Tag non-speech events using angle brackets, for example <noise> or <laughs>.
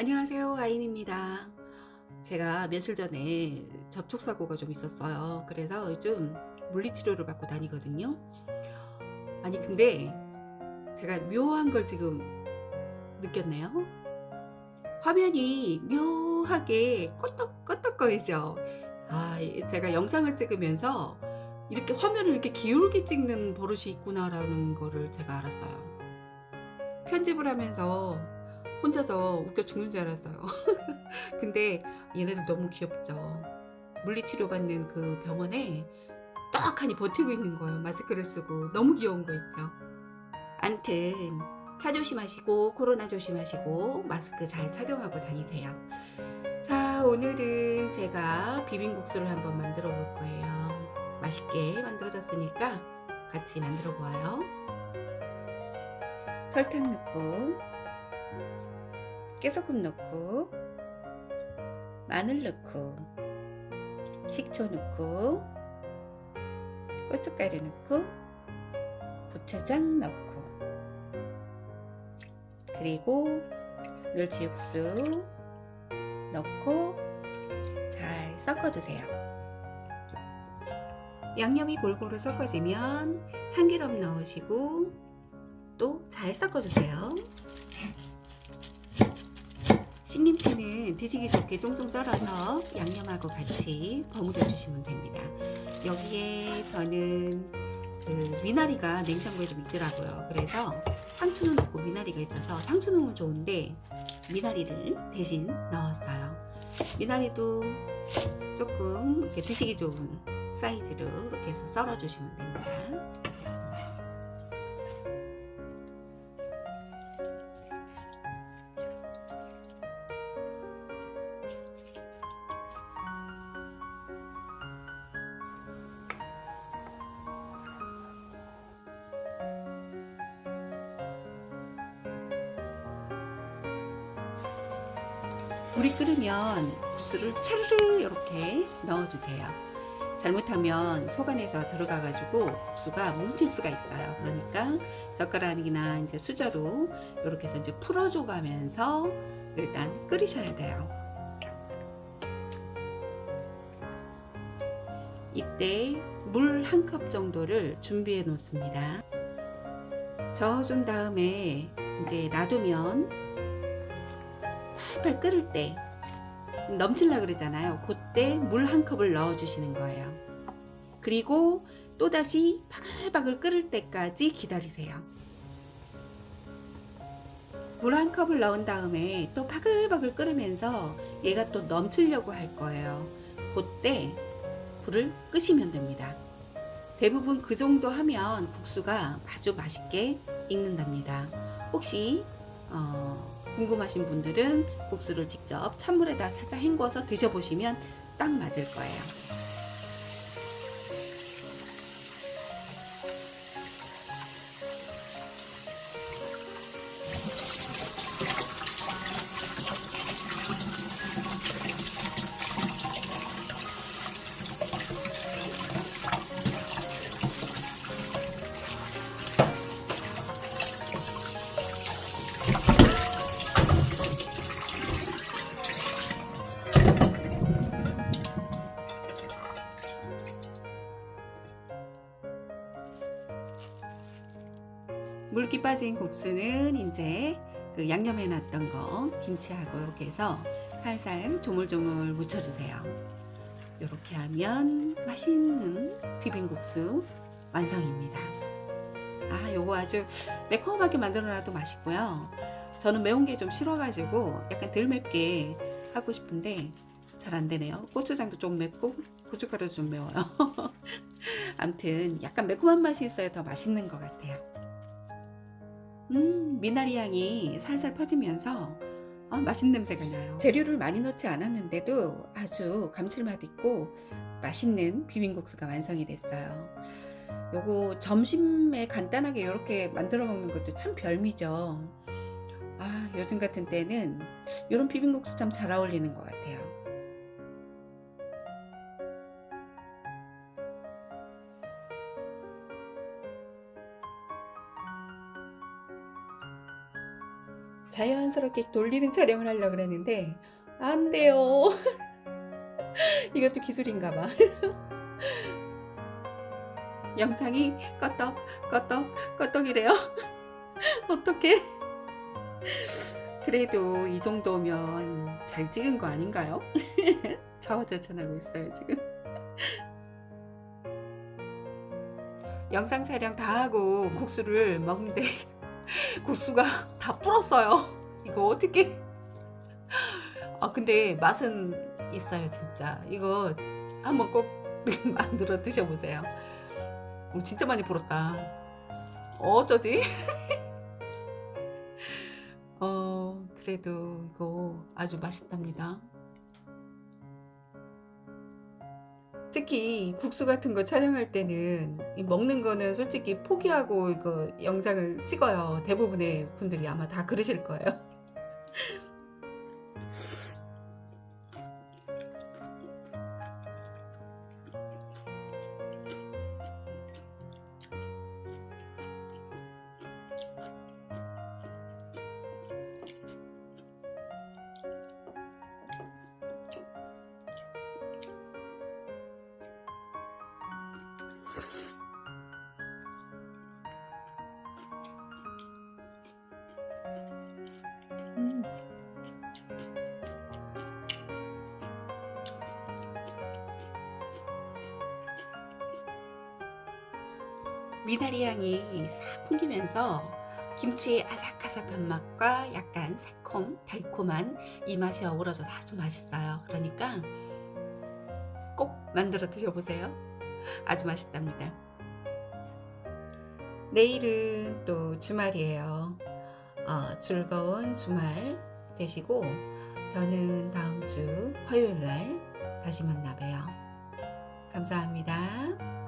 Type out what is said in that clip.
안녕하세요 아인입니다. 제가 며칠 전에 접촉사고가 좀 있었어요. 그래서 요즘 물리치료를 받고 다니거든요. 아니 근데 제가 묘한 걸 지금 느꼈네요. 화면이 묘하게 껐덕껐덕거리죠. 아 제가 영상을 찍으면서 이렇게 화면을 이렇게 기울게 찍는 버릇이 있구나 라는 거를 제가 알았어요. 편집을 하면서 혼자서 웃겨 죽는 줄 알았어요. <laughs> 근데 얘네들 너무 귀엽죠. 물리치료 받는 그 병원에 떡하니 버티고 있는 거예요. 마스크를 쓰고. 너무 귀여운 거 있죠. 암튼 차 조심하시고 코로나 조심하시고 마스크 잘 착용하고 다니세요. 자 오늘은 제가 비빔국수를 한번 만들어 볼 거예요. 맛있게 만들어졌으니까 같이 만들어 보아요. 설탕 넣고 깨소금 넣고 마늘 넣고 식초 넣고 고춧가루 넣고 고추장 넣고. 그리고 멸치 육수 넣고 잘 섞어주세요. 양념이 골고루 섞어지면 참기름 넣으시고 또 잘 섞어주세요 신김치는 드시기 좋게 쫑쫑 썰어서 양념하고 같이 버무려 주시면 됩니다. 여기에 저는 그 미나리가 냉장고에 좀 있더라고요. 그래서 상추는 없고 미나리가 있어서 상추 넣으면 좋은데 미나리를 대신 넣었어요. 미나리도 조금 이렇게 드시기 좋은 사이즈로 이렇게 해서 썰어 주시면 됩니다 물이 끓으면 국수를 차르르 이렇게 넣어주세요. 잘못하면 속 안에서 들어가 가지고 국수가 뭉칠 수가 있어요. 그러니까 젓가락이나 이제 수저로 이렇게 해서 이제 풀어줘 가면서 일단 끓이셔야 돼요. 이때 물 한 컵 정도를 준비해 놓습니다. 저어준 다음에 이제 놔두면 팔팔 끓을 때 넘칠라 그러잖아요. 그때 물 한 컵을 넣어 주시는 거예요. 그리고 또다시 바글바글 끓을 때까지 기다리세요. 물 한 컵을 넣은 다음에 또 바글바글 끓으면서 얘가 또 넘치려고 할 거예요. 그때 불을 끄시면 됩니다. 대부분 그 정도 하면 국수가 아주 맛있게 익는답니다. 혹시 어, 궁금하신 분들은 국수를 직접 찬물에다 살짝 헹궈서 드셔보시면 딱 맞을 거예요. 물기 빠진 국수는 이제 그 양념해 놨던 거 김치하고 이렇게 해서 살살 조물조물 묻혀주세요. 이렇게 하면 맛있는 비빔국수 완성입니다. 아 요거 아주 매콤하게 만들어놔도 맛있고요. 저는 매운 게 좀 싫어가지고 약간 덜 맵게 하고 싶은데 잘 안되네요. 고추장도 좀 맵고 고춧가루도 좀 매워요. <laughs> 암튼 약간 매콤한 맛이 있어야 더 맛있는 것 같아요. 음 미나리 향이 살살 퍼지면서 아, 맛있는 냄새가 나요. 재료를 많이 넣지 않았는데도 아주 감칠맛 있고 맛있는 비빔국수가 완성이 됐어요. 요거 점심에 간단하게 이렇게 만들어 먹는 것도 참 별미죠. 아 요즘 같은 때는 이런 비빔국수 참 잘 어울리는 것 같아요 자연스럽게 돌리는 촬영을 하려고 그랬는데 안 돼요. <laughs> 이것도 기술인가 봐. <laughs> 영상이 껐떡 껐떡 껐떡이래요. <laughs> 어떡해? 그래도 이 정도면 잘 찍은 거 아닌가요? 자화자찬하고 있어요 지금. 영상 촬영 다 하고 국수를 먹는데 <laughs> 국수가 다 불었어요. 이거 어떻게? 아 근데 맛은 있어요 진짜. 이거 한번 꼭 <laughs> 만들어 드셔보세요. 어, 진짜 많이 불었다. 어쩌지? <laughs> 어 그래도 이거 아주 맛있답니다. 특히 국수 같은 거 촬영할 때는 이 먹는 거는 솔직히 포기하고 이거 영상을 찍어요. 대부분의 분들이 아마 다 그러실 거예요. <laughs> 미나리 향이 싹 풍기면서 김치의 아삭아삭한 맛과 약간 새콤 달콤한 이 맛이 어우러져서 아주 맛있어요. 그러니까 꼭 만들어 드셔보세요. 아주 맛있답니다. 내일은 또 주말이에요. 어, 즐거운 주말 되시고 저는 다음 주 화요일 날 다시 만나 봬요. 감사합니다.